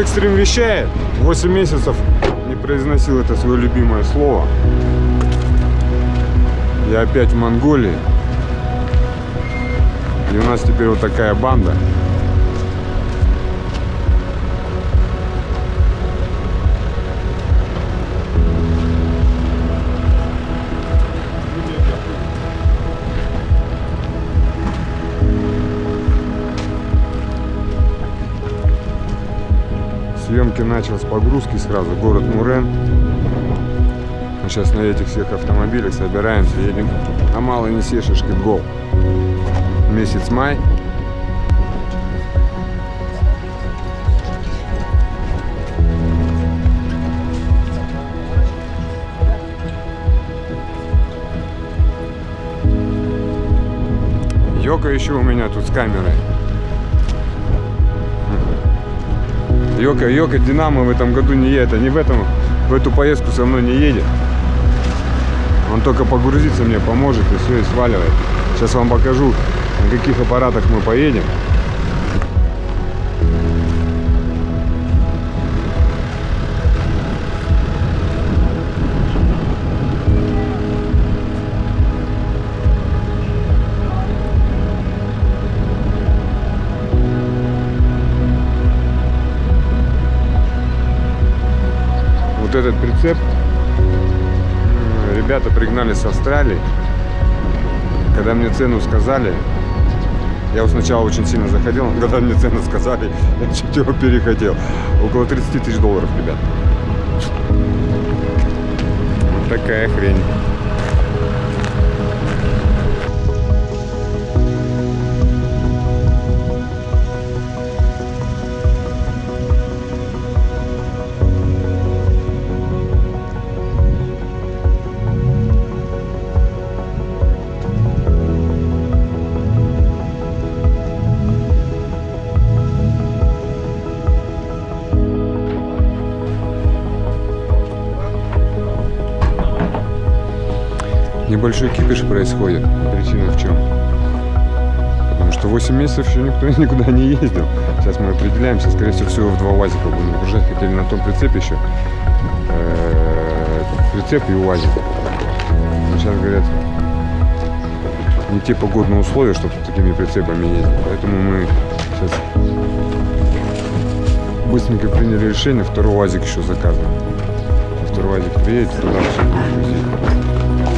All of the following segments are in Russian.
Extreme вещает. 8 месяцев не произносил это свое любимое слово. Я опять в Монголии. И у нас теперь вот такая банда. Съемки начал с погрузки сразу, город Мурен. Мы сейчас на этих всех автомобилях собираемся, едем на Малый Несешишки Гол. Месяц май. Йока еще у меня тут с камерой. Йока, Йока, Динамо в этом году не едет, они в этом, в эту поездку со мной не едет. Он только погрузиться мне поможет и все, и сваливает. Сейчас вам покажу, на каких аппаратах мы поедем. Ребята пригнали с Австралии. Когда мне цену сказали, я вот сначала очень сильно заходил, но когда мне цену сказали, я чуть его перехотел. Около 30 тысяч долларов, ребят. Вот такая хрень. Небольшой кипиш происходит. Причина в чем? Потому что 8 месяцев еще никто никуда не ездил. Сейчас мы определяемся, скорее всего, всего в два УАЗика будем выгружать. Хотели на том прицепе еще. Э, прицеп и УАЗик. Сейчас говорят, не те погодные условия, чтобы такими прицепами ездить. Поэтому мы сейчас быстренько приняли решение, второй УАЗик еще заказываем. Второй УАЗик приедет, туда все будет грузить.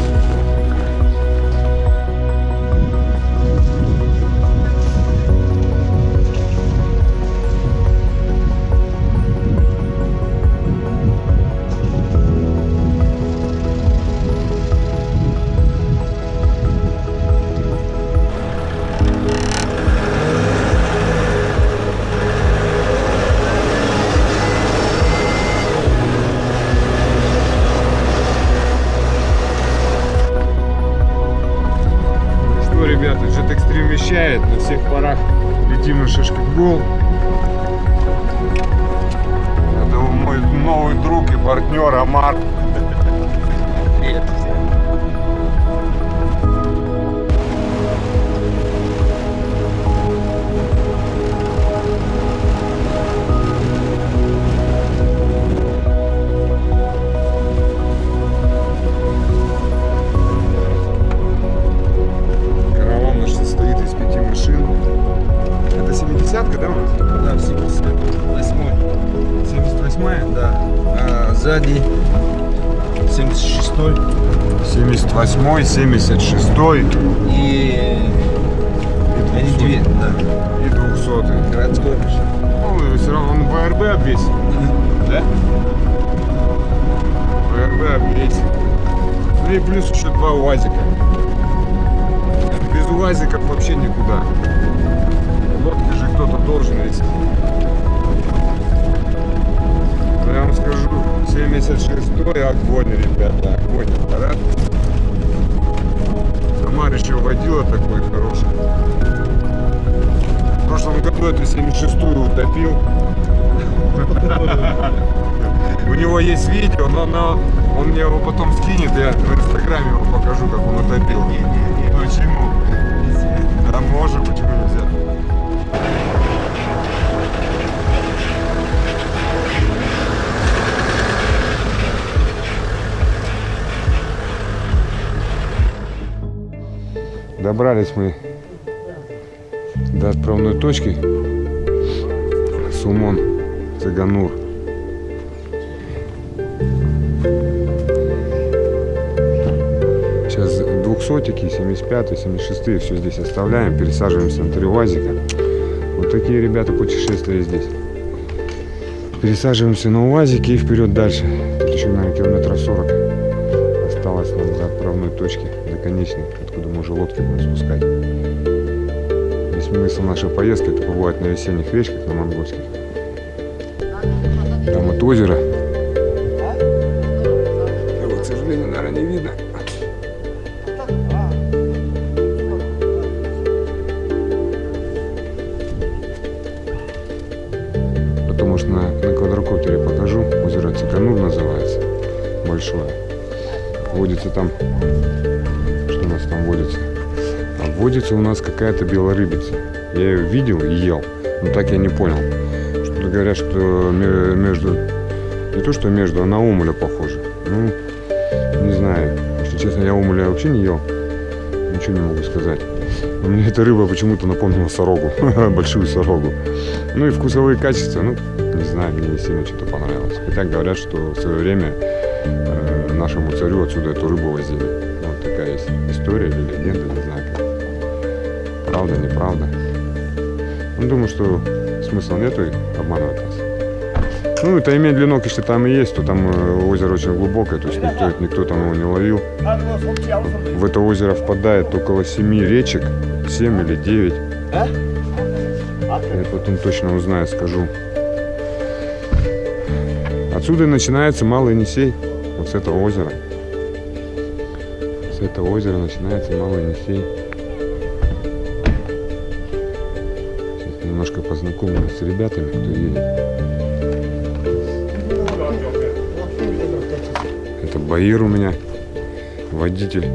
Шишкетбол. Это мой новый друг и партнер Амар. Привет всем. 78-я? Да. А сзади 76 78-й, 76-й и... Они две, да. и 200-й. Городской машина. Ну, все равно он ВРБ обвесит. Да? ВРБ обвесит. Ну и плюс еще два УАЗика. Без УАЗиков вообще никуда. Лодки же кто-то должен вести. 76-й огонь, ребята, огонь аппарат. Амар еще водила такой хороший. В прошлом году эту 76-ю утопил. У него есть видео, но, но он мне его потом скинет, я в инстаграме его покажу, как он утопил. Почему? Да можно, почему Добрались мы до отправной точки. Сумон, Цыганур. Сейчас двухсотики, 75 76 все здесь оставляем, пересаживаемся на три УАЗика. Вот такие ребята путешествия здесь. Пересаживаемся на УАЗики и вперед дальше. Тут еще, наверное, километров 40 осталось нам до отправной точки, до конечной, откуда мы уже лодки будем спускать. Весь смысл нашей поездки это побывать на весенних речках, на монгольских. Там вот озеро. Его, к сожалению, наверное, не видно. Потом, может, на, на квадрокоптере покажу. Озеро Циканур называется. Большое. Водится там... водится у нас какая-то белорыбица. Я ее видел и ел, но так я не понял. Что-то говорят, что ме- между... Не то, что между, а на омуля похоже. Ну, не знаю. Если честно, я омуля вообще не ел. Ничего не могу сказать. Но мне эта рыба почему-то напомнила сорогу. Большую сорогу. Ну и вкусовые качества, ну, не знаю, мне не сильно что-то понравилось. Хотя говорят, что в свое время э, нашему царю отсюда эту рыбу возили. Вот такая есть история или легенда. Правда, неправда. Ну, думаю, что смысла нету обманывать нас. Ну, это имеет длинок, если там и есть, то там э, озеро очень глубокое, то есть никто, никто там его не ловил. В это озеро впадает около семи речек, 7 или 9. Я потом точно узнаю, скажу. Отсюда и начинается Малый Енисей, вот с этого озера. С этого озера начинается Малый Енисей. Немножко познакомлюсь с ребятами, кто едет. Это Баир у меня, водитель.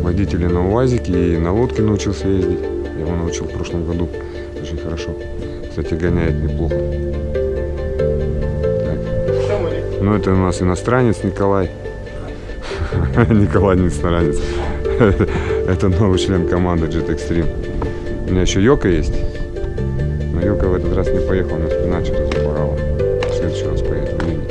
водителя на УАЗике и на лодке научился ездить. Я его научил в прошлом году. Очень хорошо. Кстати, гоняет неплохо. Так. Ну, это у нас иностранец Николай. Николай не иностранец. Это новый член команды Jet Extreme. У меня еще Йока есть. Но Йока в этот раз не поехал, у него спина что-то запорала. В следующий раз поедет в Ливень.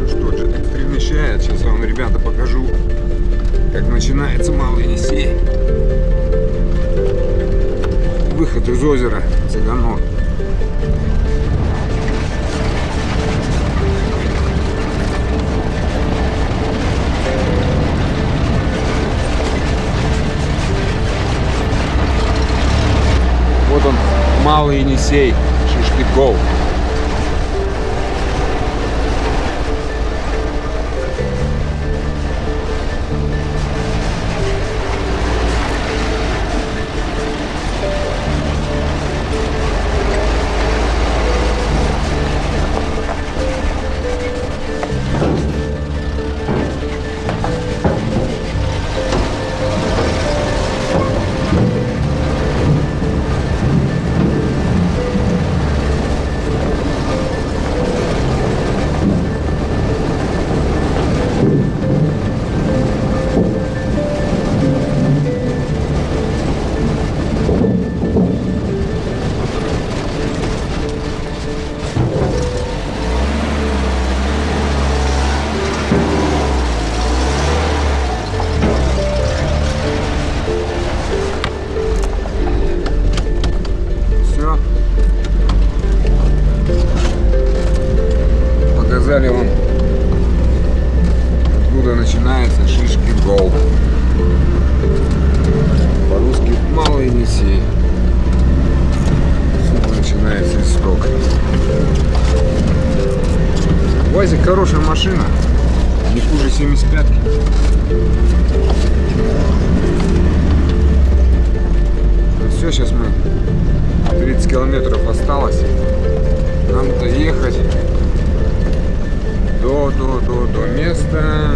Ну что, Jet Extreme вещает. Сейчас вам, ребята, покажу, как начинается Малый Енисей. Выход из озера Цыганор. Малый Енисей, Шишкиков. Вазик хорошая машина. Не хуже 75-ки. Все, сейчас мы 30 километров осталось. Нам доехать до, до, до, до места,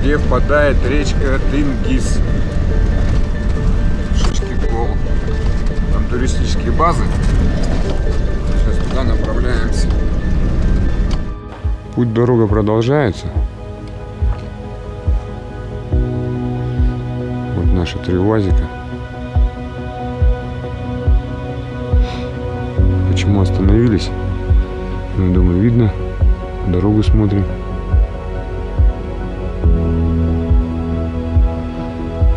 где впадает речка Тынгиз. Шишки гол. Там туристические базы. Сейчас туда направляемся. Путь дорога продолжается. Вот наши три УАЗика. Почему остановились? Ну, думаю, видно. Дорогу смотрим.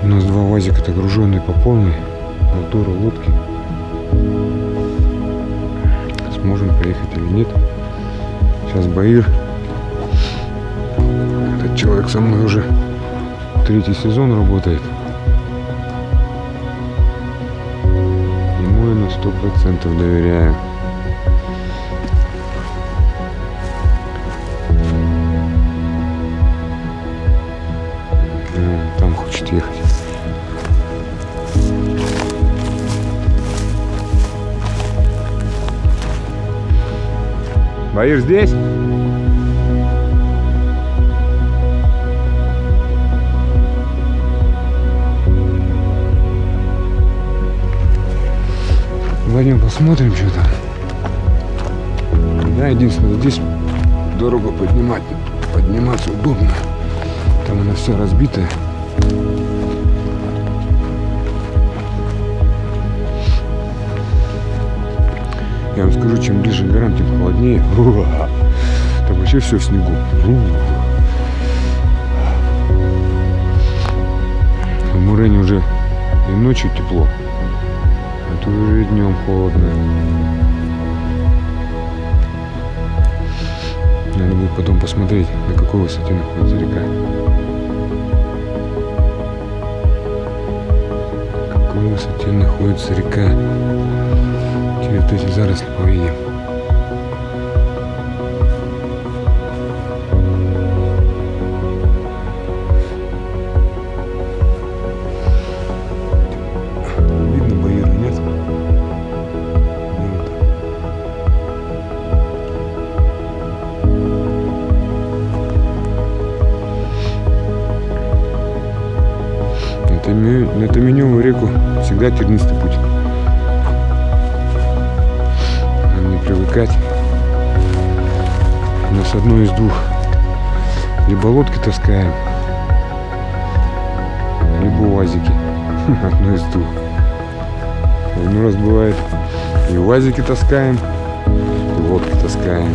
У нас два УАЗика-то груженные по полной. Моторы, лодки. Сможем проехать или нет. Сейчас Баир. Этот человек со мной уже третий сезон работает. Ему я на сто процентов доверяю. Баир здесь? Пойдем посмотрим, что там. Да, единственное, здесь дорогу поднимать, подниматься удобно. Там она вся разбитая. Я вам скажу, чем ближе к горам, тем холоднее. Уа! Там вообще все в снегу. В Мурене уже и ночью тепло, а тут уже и днем холодно. Надо будет потом посмотреть, на какой высоте находится река. На какой высоте находится река. Через вот эти заросли повидим. Видно Баира, нет? На Таменевую реку всегда тернистый путь. Привыкать. У нас одно из двух. Либо лодки таскаем, либо УАЗики. Одно из двух. Один раз бывает и УАЗики таскаем, и лодки таскаем.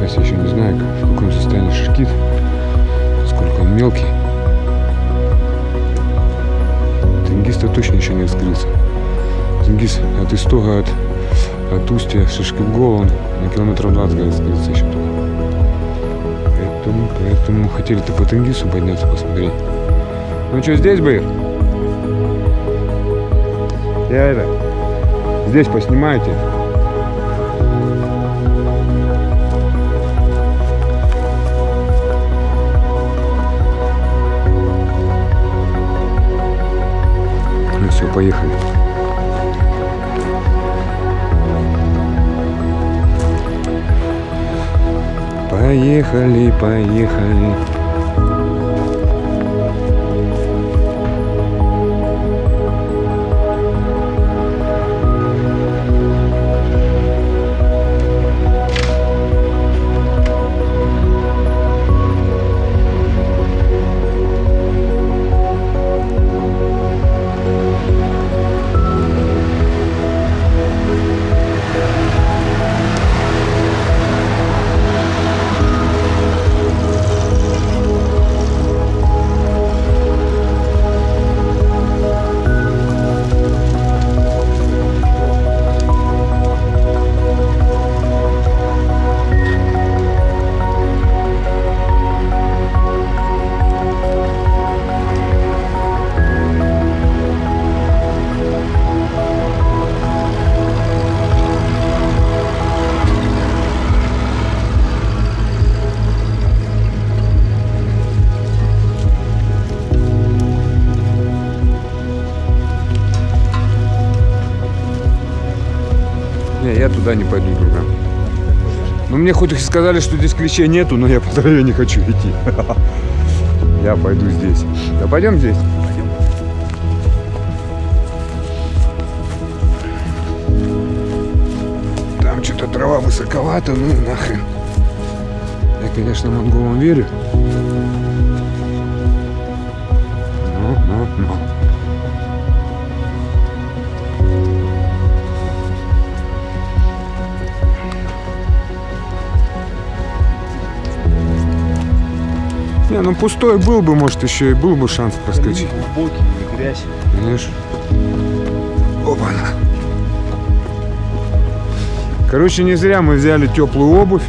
Сейчас еще не знаю, в каком состоянии шишкит, сколько он мелкий. Тенгиз-то точно еще не вскрылся. Тенгиз от истога, от, от устья Шишкигола, он на километров 20 говорит, вскрылся еще только. Поэтому, поэтому хотели-то по Тенгизу подняться, посмотреть. Ну что, здесь, Баир? Я это, здесь поснимайте. Все, поехали. Поехали, поехали. Не, я туда не пойду, друга. Ну, мне хоть и сказали, что здесь клещей нету, но я по траве не хочу идти. Я пойду здесь. Да пойдем здесь. Там что-то трава высоковата, ну нахрен. Я, конечно, монголам верю. Ну, ну, ну. Не, ну пустой был бы, может, еще и был бы шанс проскочить. Глубокий, грязь. Конечно. опа Короче, не зря мы взяли теплую обувь.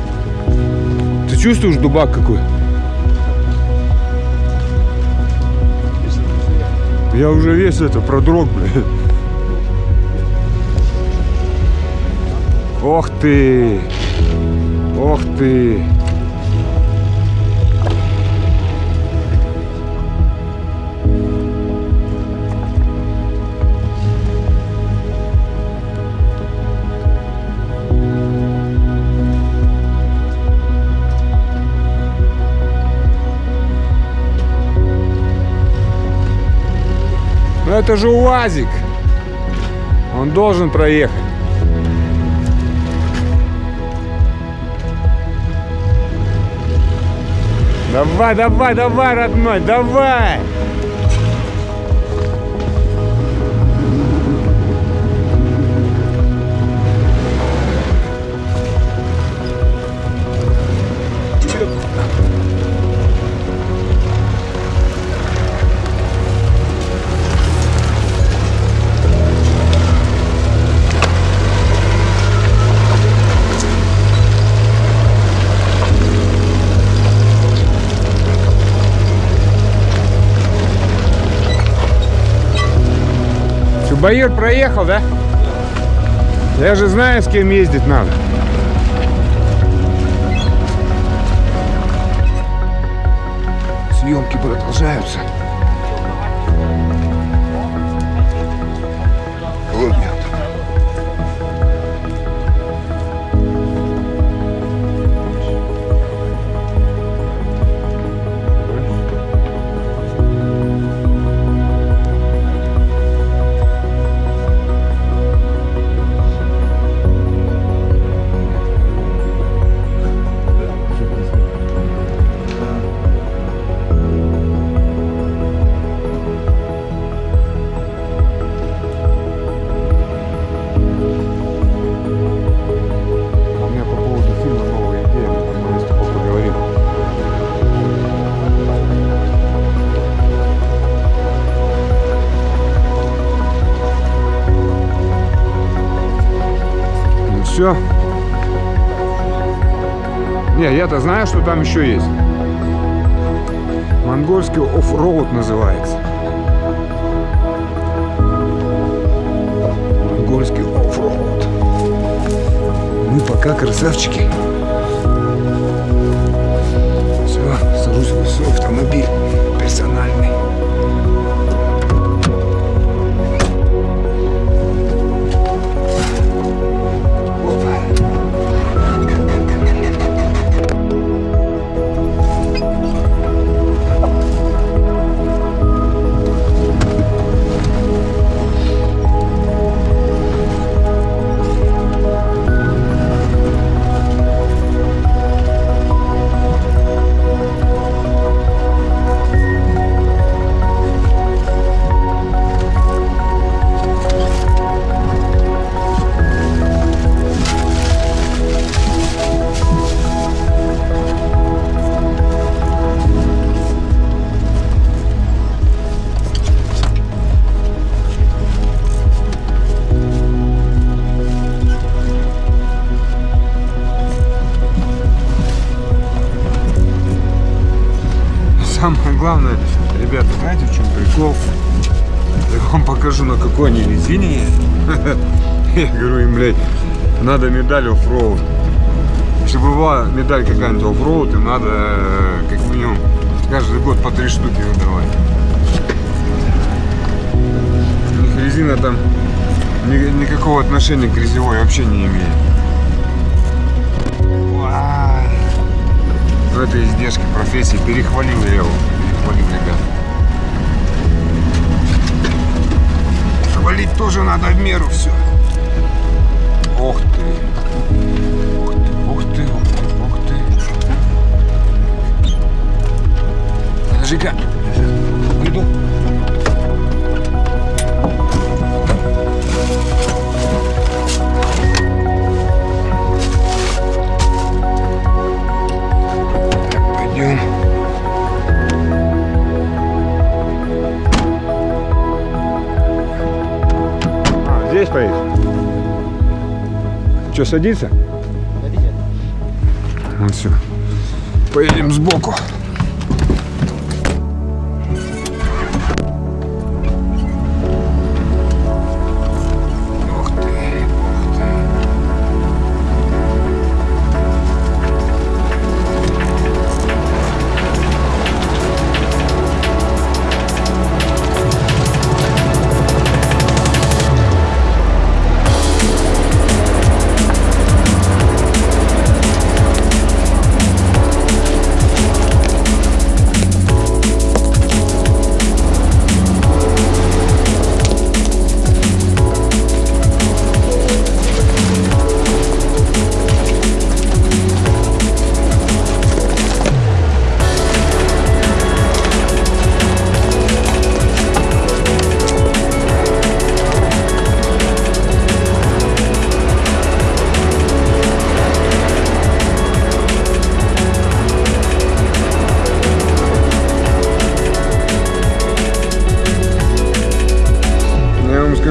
Ты чувствуешь дубак какой? Я уже весь это продрог, блядь. Ох ты! Ох ты! Это же УАЗик. Он должен проехать. Давай, давай, давай, родной, давай! Байер проехал, да? Я же знаю, с кем ездить надо. Съемки продолжаются. Знаю, что там еще есть. Монгольский оффроуд называется. Монгольский оффроуд. Мы пока красавчики. Главное, ребята, знаете, в чем прикол? Я вам покажу, на какой они резине. Я говорю им, блядь, надо медаль оффроуд. Чтобы была медаль какая-нибудь оффроуд, им надо э, как минимум каждый год по три штуки выдавать. У них резина там ни- никакого отношения к грязевой вообще не имеет. Уа. Ну это издержки профессии, перехвалил я его. Блин, ребят. Валить тоже надо в меру все. Ох ты. Ух ты, ух ты, ух ты, ух ты. Подожди-ка. Что, садиться? Ну все. Поедем сбоку.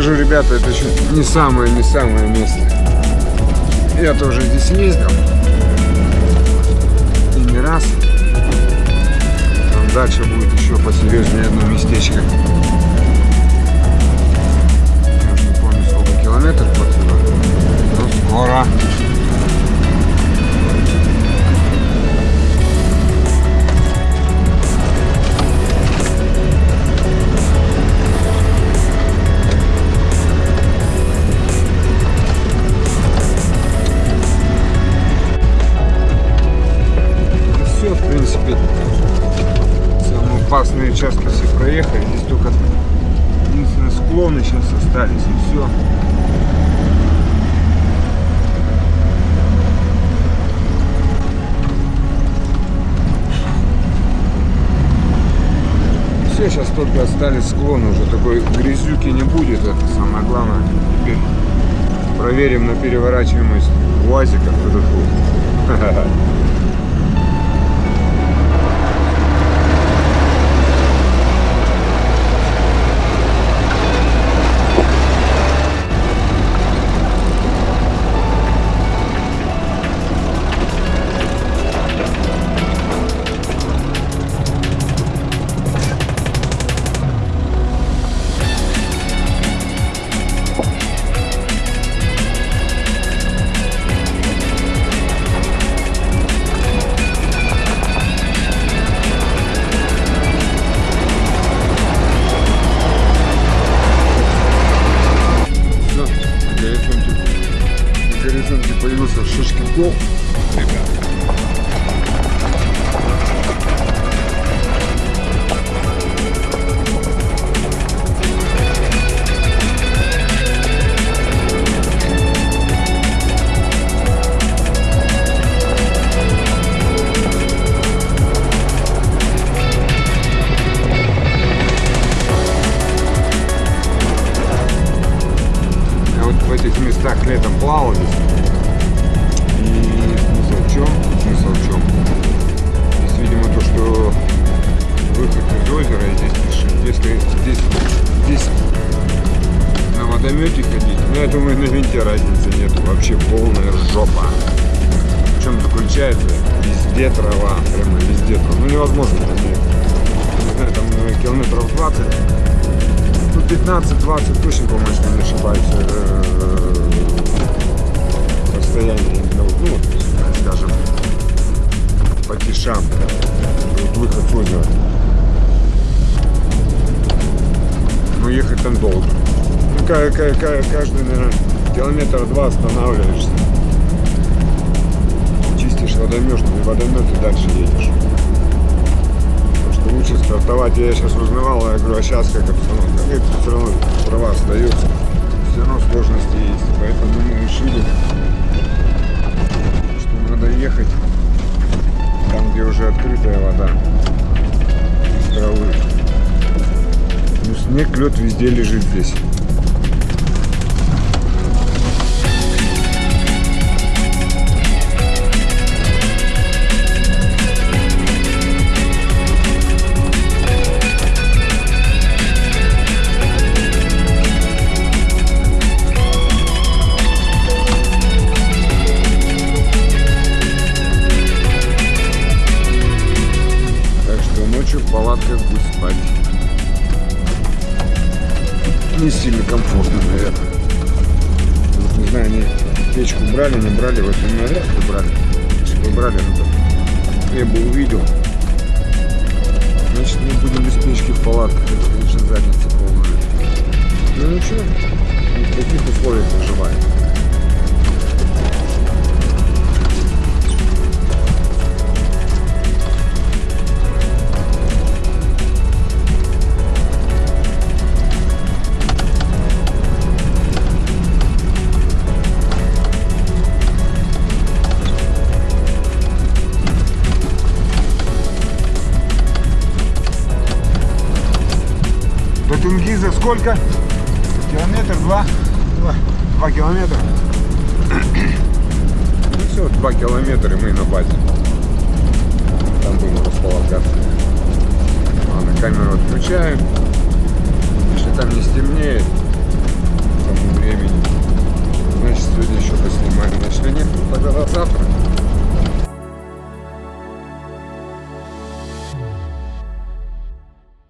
Скажу, ребята, это еще не самое, не самое место. Я тоже здесь ездил. И не раз. Там дальше будет еще посерьезнее одно местечко. Я не помню, сколько километров отсюда. Но скоро. Участки все проехали. Здесь только единственные склоны сейчас остались, и все. Все, сейчас только остались склоны, уже такой грязюки не будет, это самое главное. Теперь проверим на переворачиваемость УАЗиков. course. Чем заключается? Везде трава, прямо везде трава. Ну, невозможно там, не знаю, там километров 20 ну, 15-20 точно, по-моему, если не ошибаюсь, э, расстояние, ну, ну, скажем, по тишам, вот выход с озера. Но ехать там долго. Ну, ка- ка- ка- каждый, наверное, километр два останавливаешься. Водомет, и водомет и дальше едешь. Что лучше стартовать. Я сейчас узнавал, я говорю, а сейчас как обстановка? Говорит, все равно права остаются. Все равно сложности есть. Поэтому мы решили, что надо ехать там, где уже открытая вода. Без травы. Ну, снег, лед везде лежит здесь. Не сильно комфортно, наверное. Вот, не знаю, они печку брали, не брали, вот ли брали. Если бы брали, ну, то я бы увидел. Сколько?